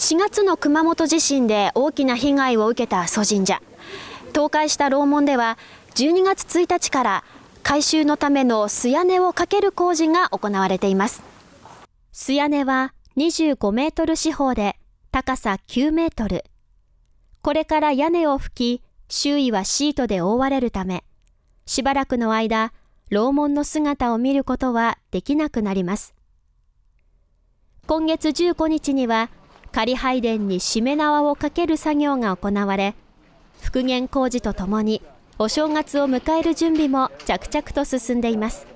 4月の熊本地震で大きな被害を受けた阿蘇神社倒壊した楼門では12月1日から改修のための素屋根をかける工事が行われています。素屋根は25メートル四方で高さ9メートル。これから屋根を拭き周囲はシートで覆われるためしばらくの間楼門の姿を見ることはできなくなります。今月15日には仮拝殿にしめ縄をかける作業が行われ復元工事とともにお正月を迎える準備も着々と進んでいます。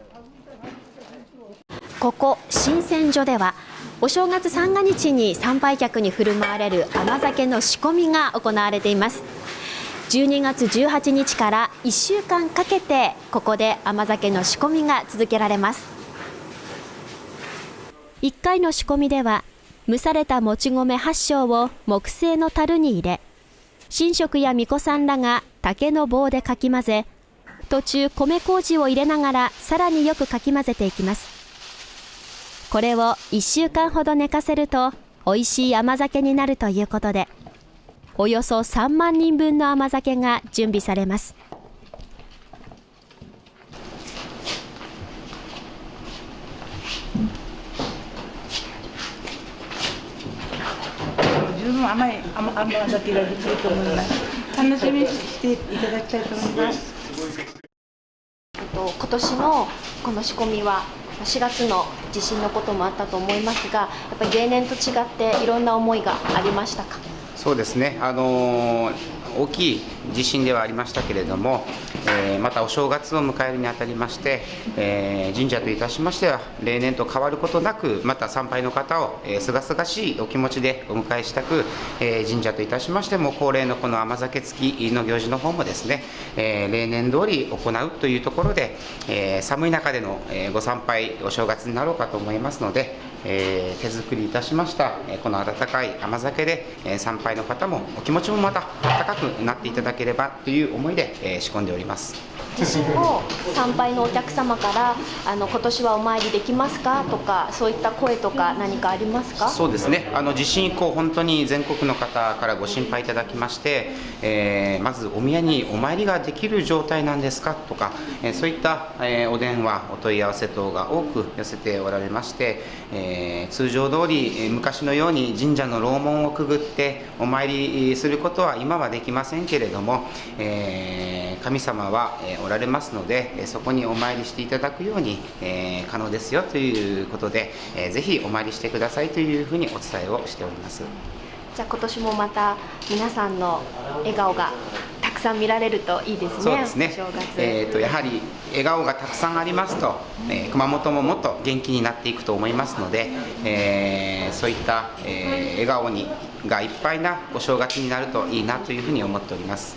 ここ新鮮所ではお正月三が日に参拝客に振る舞われる甘酒の仕込みが行われています。12月18日から1週間かけてここで甘酒の仕込みが続けられます。1回の仕込みでは蒸されたもち米8升を木製の樽に入れ神職や巫女さんらが竹の棒でかき混ぜ途中米麹を入れながらさらによくかき混ぜていきます。これを1週間ほど寝かせると美味しい甘酒になるということでおよそ3万人分の甘酒が準備されます。自分甘い甘甘酒ができると思います。楽しみにしていただきたいと思います。と今年のこの仕込みは4月の地震のこともあったと思いますがやっぱり例年と違っていろんな思いがありましたか？そうですね、あの大きい地震ではありましたけれども、えーまたお正月を迎えるにあたりまして、えー神社といたしましては、例年と変わることなく、また参拝の方をすがすがしいお気持ちでお迎えしたく、えー神社といたしましても、恒例のこの甘酒付きの行事の方もですね、え例年通り行うというところで、え寒い中でのご参拝、お正月になろうかと思いますので、えー手作りいたしました、えこの温かい甘酒で、え参拝の方もお気持ちもまた温かくなっていただければという思いで、え仕込んでおります。地震後参拝のお客様からあの今年はお参りできますか？とかそういった声とか何かありますか？そうですね、あの地震以降、本当に全国の方からご心配いただきまして、えーまずお宮にお参りができる状態なんですか？とか、えーそういった、えーお電話、お問い合わせ等が多く寄せておられまして、えー通常通り、昔のように神社の楼門をくぐってお参りすることは今はできませんけれども、えー神様はえーおられますので、えーそこにお参りしていただくように、えー可能ですよということで、えーぜひお参りしてくださいというふうにお伝えをしております。じゃあ今年もまた皆さんの笑顔がたくさん見られるといいですねそうですねえー、とやはり笑顔がたくさんありますと、えー熊本ももっと元気になっていくと思いますので、えーそういった、えー笑顔にがいっぱいなお正月になるといいなというふうに思っております。